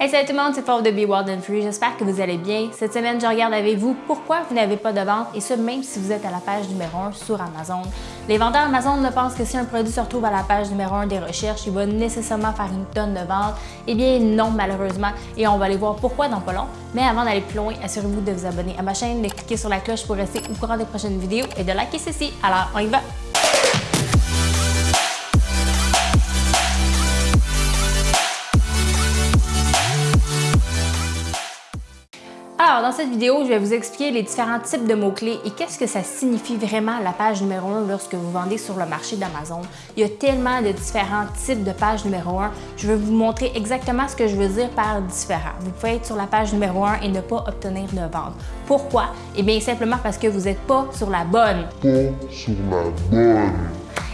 Hey salut tout le monde, c'est Paul de Be Wild and Free. J'espère que vous allez bien. Cette semaine, je regarde avec vous pourquoi vous n'avez pas de vente et ce même si vous êtes à la page numéro 1 sur Amazon. Les vendeurs Amazon ne pensent que si un produit se retrouve à la page numéro 1 des recherches, il va nécessairement faire une tonne de ventes. Eh bien non, malheureusement, et on va aller voir pourquoi dans pas long. Mais avant d'aller plus loin, assurez-vous de vous abonner à ma chaîne, de cliquer sur la cloche pour rester au courant des prochaines vidéos et de liker ceci. Alors, on y va! Alors, dans cette vidéo, je vais vous expliquer les différents types de mots-clés et qu'est-ce que ça signifie vraiment la page numéro 1 lorsque vous vendez sur le marché d'Amazon. Il y a tellement de différents types de page numéro 1. Je vais vous montrer exactement ce que je veux dire par différent. Vous pouvez être sur la page numéro 1 et ne pas obtenir de vente. Pourquoi? Eh bien, simplement parce que vous n'êtes pas sur la bonne. Pas sur la bonne.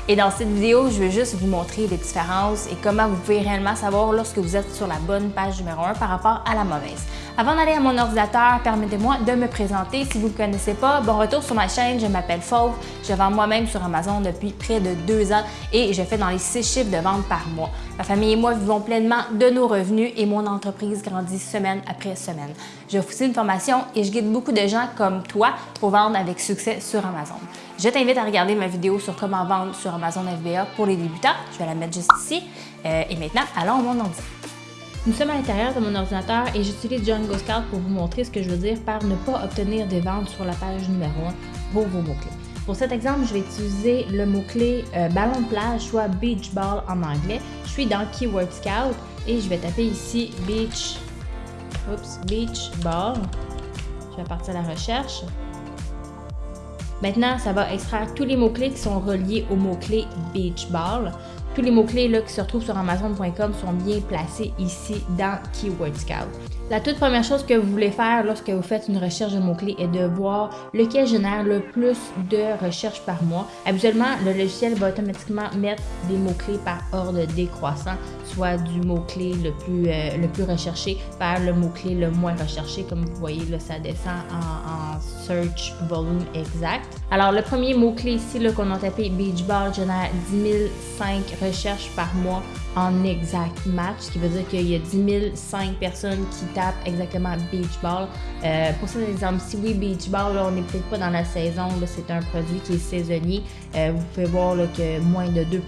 Et dans cette vidéo, je vais juste vous montrer les différences et comment vous pouvez réellement savoir lorsque vous êtes sur la bonne page numéro 1 par rapport à la mauvaise. Avant d'aller à mon ordinateur, permettez-moi de me présenter. Si vous ne me connaissez pas, bon retour sur ma chaîne, je m'appelle Fauve. Je vends moi-même sur Amazon depuis près de deux ans et je fais dans les six chiffres de vente par mois. Ma famille et moi vivons pleinement de nos revenus et mon entreprise grandit semaine après semaine. Je aussi une formation et je guide beaucoup de gens comme toi pour vendre avec succès sur Amazon. Je t'invite à regarder ma vidéo sur comment vendre sur Amazon FBA pour les débutants. Je vais la mettre juste ici. Euh, et maintenant, allons au mon ordinateur. Nous sommes à l'intérieur de mon ordinateur et j'utilise Django Scout pour vous montrer ce que je veux dire par ne pas obtenir des ventes sur la page numéro 1 pour vos mots-clés. Pour cet exemple, je vais utiliser le mot-clé euh, ballon de plage, soit beach ball en anglais. Je suis dans Keyword Scout et je vais taper ici beach, oops, beach ball. Je vais partir à la recherche. Maintenant, ça va extraire tous les mots-clés qui sont reliés au mot-clé beach ball. Tous les mots-clés qui se retrouvent sur Amazon.com sont bien placés ici dans Keyword Scout. La toute première chose que vous voulez faire lorsque vous faites une recherche de mots-clés est de voir lequel génère le plus de recherches par mois. Habituellement, le logiciel va automatiquement mettre des mots-clés par ordre décroissant, soit du mot-clé le, plus, euh, le plus recherché vers le mot-clé le moins recherché. Comme vous voyez, là, ça descend en, search volume exact. Alors, le premier mot-clé ici qu'on a tapé Beach Ball génère 10 005 recherches par mois en exact match, ce qui veut dire qu'il y a 10 005 personnes qui tapent exactement beach ball. Euh, pour cet exemple-ci, oui, beach ball, on n'est peut-être pas dans la saison, c'est un produit qui est saisonnier. Euh, vous pouvez voir que moins de 2%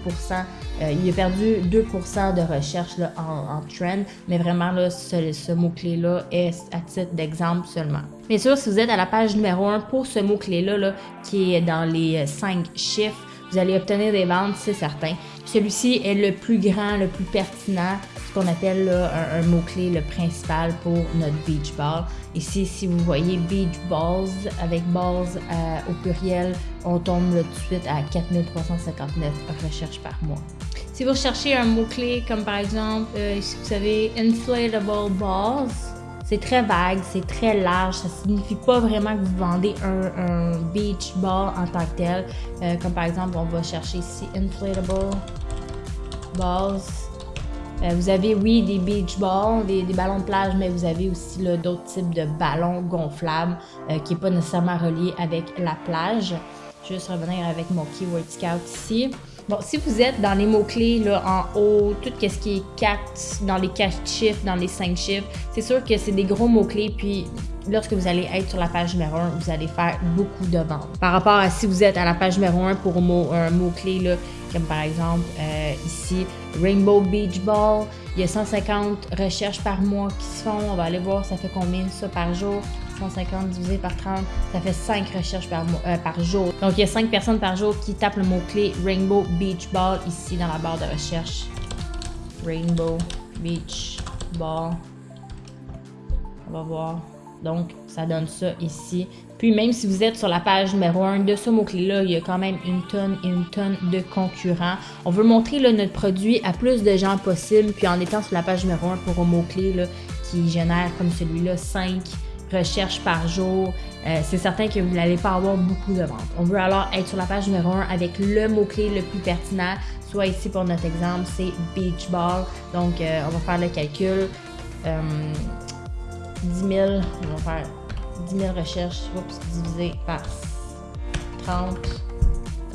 euh, il a perdu 2% de recherche en, trend, mais vraiment, là, ce, ce mot-clé-là est à titre d'exemple seulement. Bien sûr, si vous êtes à la page numéro 1 pour ce mot-clé-là, là, qui est dans les 5 chiffres, vous allez obtenir des ventes, c'est certain. Celui-ci est le plus grand, le plus pertinent, ce qu'on appelle un, mot-clé, le principal pour notre beach ball. Ici, si vous voyez beach balls avec balls euh, au pluriel, on tombe tout de suite à 4359 recherches par mois. Si vous recherchez un mot-clé comme par exemple, euh, si vous savez inflatable balls, c'est très vague, c'est très large, ça signifie pas vraiment que vous vendez un, beach ball en tant que tel. Euh, comme par exemple, on va chercher ici inflatable Euh, vous avez, oui, des beach balls, des, ballons de plage, mais vous avez aussi d'autres types de ballons gonflables euh, qui n'est pas nécessairement relié avec la plage. Je vais juste revenir avec mon Keyword Scout ici. Bon, si vous êtes dans les mots-clés là, en haut, tout ce qui est 4, dans les 4 chiffres, dans les 5 chiffres, c'est sûr que c'est des gros mots-clés, puis lorsque vous allez être sur la page numéro 1, vous allez faire beaucoup de ventes. Par rapport à si vous êtes à la page numéro 1 pour un mot-clé, comme par exemple euh, ici, Rainbow Beach Ball, il y a 150 recherches par mois qui se font. On va aller voir ça fait combien ça par jour. 150 divisé par 30, ça fait 5 recherches par, euh, par jour. Donc, il y a 5 personnes par jour qui tapent le mot-clé Rainbow Beach Ball ici dans la barre de recherche. Rainbow Beach Ball. On va voir. Donc, ça donne ça ici. Puis, même si vous êtes sur la page numéro 1 de ce mot-clé-là, il y a quand même une tonne et une tonne de concurrents. On veut montrer notre produit à plus de gens possible. Puis, en étant sur la page numéro 1 pour un mot-clé qui génère comme celui-là 5 recherches par jour, euh, c'est certain que vous n'allez pas avoir beaucoup de ventes. On veut alors être sur la page numéro 1 avec le mot-clé le plus pertinent. Soit ici pour notre exemple, c'est beach ball. Donc, euh, on va faire le calcul. 10 000, on va faire 10 000 recherches, oups, divisé par 30,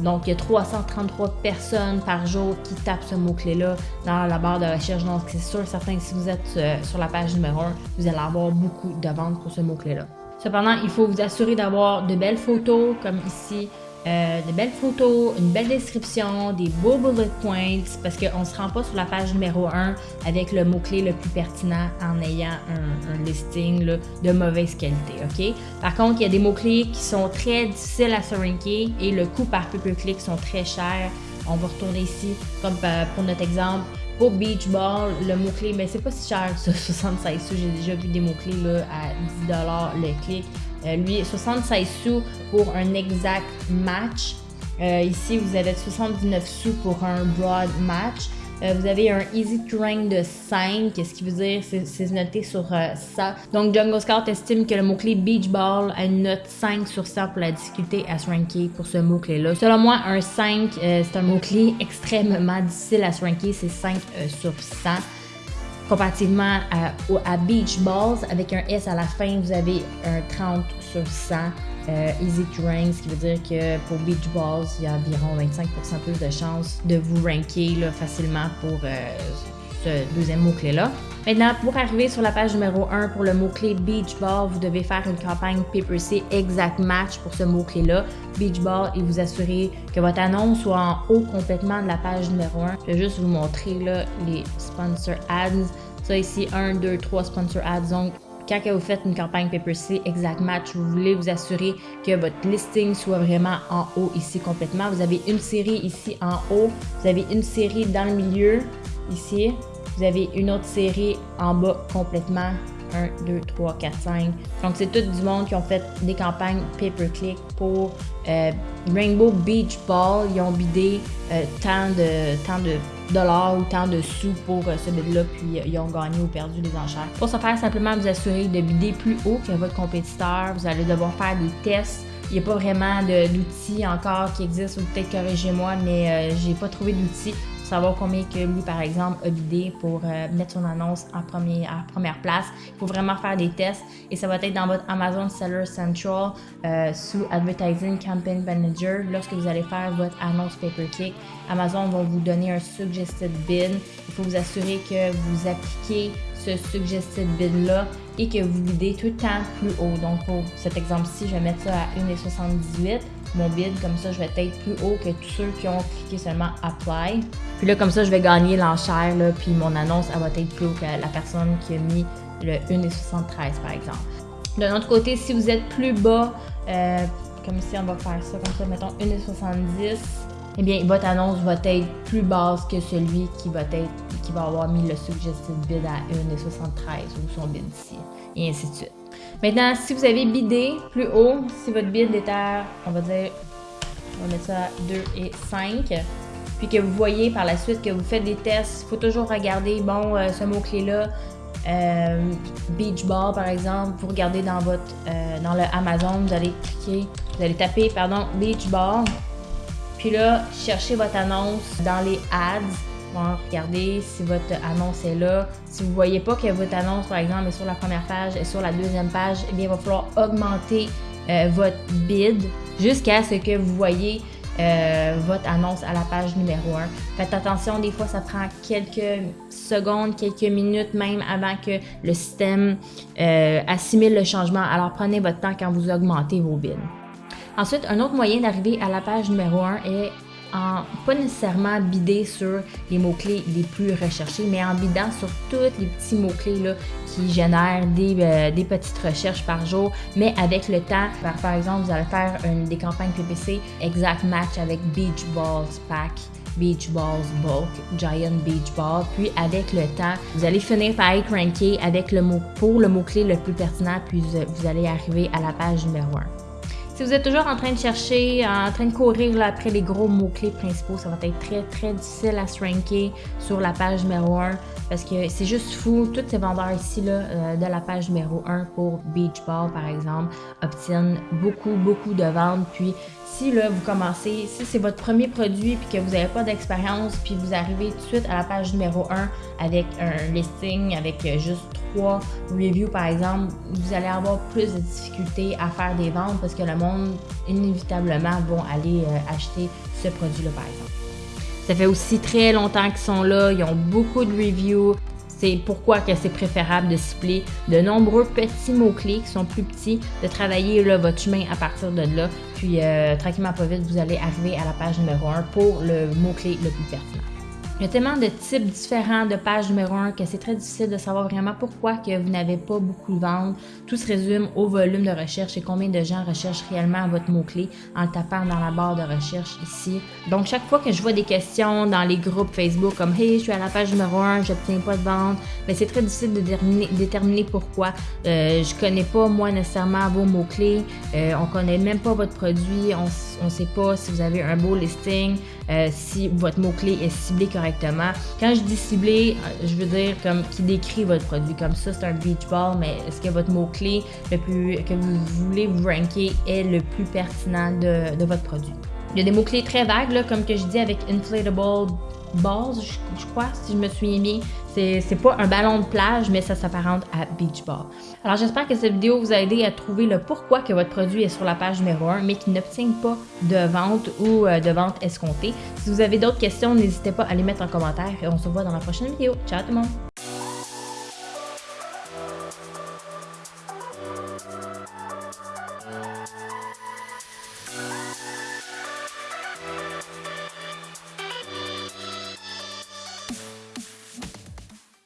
Donc, il y a 333 personnes par jour qui tapent ce mot-clé-là dans la barre de recherche. Donc, c'est sûr certain que si vous êtes euh, sur la page numéro 1, vous allez avoir beaucoup de ventes pour ce mot-clé-là. Cependant, il faut vous assurer d'avoir de belles photos, comme ici, euh, de belles photos, une belle description, des beaux bullet points, parce qu'on ne se rend pas sur la page numéro 1 avec le mot-clé le plus pertinent en ayant un, listing de mauvaise qualité, OK? Par contre, il y a des mots-clés qui sont très difficiles à se ranker et le coût par pay-per-click sont très chers. On va retourner ici, comme euh, pour notre exemple, pour Beach Ball, le mot-clé, mais c'est pas si cher ça, 76 sous. J'ai déjà vu des mots-clés à 10$ le clic. Euh, lui, 76 sous pour un exact match. Euh, ici, vous avez 79 sous pour un broad match. Euh, vous avez un easy to rank de 5, ce qui veut dire c'est noté sur ça. Donc Jungle Scout estime que le mot-clé beach ball a une note 5 sur 100 pour la difficulté à se ranker pour ce mot-clé-là. Selon moi, un 5, c'est un mot-clé extrêmement difficile à se ranker, c'est 5 sur 100 comparativement à, Beach Balls, avec un S à la fin, vous avez un 30 sur 100 euh, easy to rank, ce qui veut dire que pour Beach Balls, il y a environ 25% plus de chances de vous ranker facilement pour euh, deuxième mot-clé-là. Maintenant, pour arriver sur la page numéro 1 pour le mot-clé Beach Ball, vous devez faire une campagne PPC exact match pour ce mot-clé-là, Beach Ball, et vous assurer que votre annonce soit en haut complètement de la page numéro 1. Je vais juste vous montrer là, les sponsor ads. Ça ici, 1, 2, 3 sponsor ads. Donc, quand vous faites une campagne PPC exact match, vous voulez vous assurer que votre listing soit vraiment en haut ici complètement. Vous avez une série ici en haut, vous avez une série dans le milieu ici, vous avez une autre série en bas complètement. 1, 2, 3, 4, 5. Donc, c'est tout du monde qui ont fait des campagnes pay-per-click pour euh, Rainbow Beach Ball. Ils ont bidé euh, tant, de, tant de dollars ou tant de sous pour euh, ce bid-là, puis ils ont gagné ou perdu les enchères. Pour ce faire, simplement vous assurer de bider plus haut que votre compétiteur. Vous allez devoir faire des tests. Il n'y a pas vraiment d'outils encore qui existent, ou peut-être corrigez-moi, mais j'ai pas trouvé d'outils savoir combien que lui, par exemple, a bidé pour euh, mettre son annonce en premier, à première place. Il faut vraiment faire des tests et ça va être dans votre Amazon Seller Central euh, sous Advertising Campaign Manager. Lorsque vous allez faire votre annonce pay-per-click, Amazon va vous donner un suggested bid. Il faut vous assurer que vous appliquez ce suggested bid-là et que vous bidez tout le temps plus haut. Donc, pour cet exemple-ci, je vais mettre ça à 1,78 mon bid, comme ça je vais être plus haut que tous ceux qui ont cliqué seulement Apply. Puis là, comme ça, je vais gagner l'enchère, puis mon annonce, elle va être plus haut que la personne qui a mis le 1,73 par exemple. D'un autre côté, si vous êtes plus bas, euh, comme ici, on va faire ça comme ça, mettons 1,70, eh bien, votre annonce va être plus basse que celui qui va être qui va avoir mis le suggested bid à 1,73 ou son bid ici, et ainsi de suite. Maintenant, si vous avez bidé plus haut, si votre bid est à, on va dire, on va mettre ça à 2 et 5, puis que vous voyez par la suite que vous faites des tests, il faut toujours regarder, bon, euh, ce mot-clé-là, euh, beach ball par exemple, vous regardez dans votre, euh, dans le Amazon, vous allez cliquer, vous allez taper, pardon, beach ball, puis là, cherchez votre annonce dans les ads, regardez si votre annonce est là. Si vous ne voyez pas que votre annonce, par exemple, est sur la première page et sur la deuxième page, eh bien, il va falloir augmenter euh, votre bid jusqu'à ce que vous voyez euh, votre annonce à la page numéro 1. Faites attention, des fois, ça prend quelques secondes, quelques minutes même avant que le système euh, assimile le changement. Alors, prenez votre temps quand vous augmentez vos bids. Ensuite, un autre moyen d'arriver à la page numéro 1 est en pas nécessairement bider sur les mots-clés les plus recherchés, mais en bidant sur tous les petits mots-clés qui génèrent des, euh, des, petites recherches par jour, mais avec le temps, par, exemple, vous allez faire des campagnes PPC exact match avec Beach Balls Pack. Beach Balls Bulk, Giant Beach Ball. Puis avec le temps, vous allez finir par être ranké avec le mot pour le mot-clé le plus pertinent, puis vous allez arriver à la page numéro 1. Si vous êtes toujours en train de chercher, en train de courir après les gros mots-clés principaux, ça va être très très difficile à se ranker sur la page numéro 1 parce que c'est juste fou. Tous ces vendeurs ici là, euh, de la page numéro 1 pour Beach Ball par exemple obtiennent beaucoup beaucoup de ventes. Puis si là vous commencez, si c'est votre premier produit puis que vous n'avez pas d'expérience puis vous arrivez tout de suite à la page numéro 1 avec un listing avec juste trois reviews, par exemple, vous allez avoir plus de difficultés à faire des ventes parce que le monde, inévitablement, vont aller euh, acheter ce produit-là, par exemple. Ça fait aussi très longtemps qu'ils sont là, ils ont beaucoup de reviews. C'est pourquoi que c'est préférable de cibler de nombreux petits mots-clés qui sont plus petits, de travailler là, votre chemin à partir de là. Puis euh, tranquillement pas vite, vous allez arriver à la page numéro 1 pour le mot-clé le plus pertinent. Il y a tellement de types différents de pages numéro 1 que c'est très difficile de savoir vraiment pourquoi que vous n'avez pas beaucoup de ventes. Tout se résume au volume de recherche et combien de gens recherchent réellement votre mot-clé en tapant dans la barre de recherche ici. Donc chaque fois que je vois des questions dans les groupes Facebook comme Hey, je suis à la page numéro 1, je n'obtiens pas de vente, mais c'est très difficile de déterminer, pourquoi. Euh, je connais pas moi nécessairement vos mots-clés, euh, on connaît même pas votre produit, on ne sait pas si vous avez un beau listing, euh, si votre mot-clé est ciblé correctement. Quand je dis ciblé, euh, je veux dire comme qui décrit votre produit. Comme ça, c'est un beach ball, mais est-ce que votre mot-clé que vous voulez vous ranker est le plus pertinent de, votre produit? Il y a des mots-clés très vagues, comme que je dis avec inflatable balls, je, crois, si je me souviens bien. C'est pas un ballon de plage, mais ça s'apparente à beach ball. Alors j'espère que cette vidéo vous a aidé à trouver le pourquoi que votre produit est sur la page numéro 1, mais qui n'obtient pas de vente ou euh, de vente escomptée. Si vous avez d'autres questions, n'hésitez pas à les mettre en commentaire et on se voit dans la prochaine vidéo. Ciao tout le monde!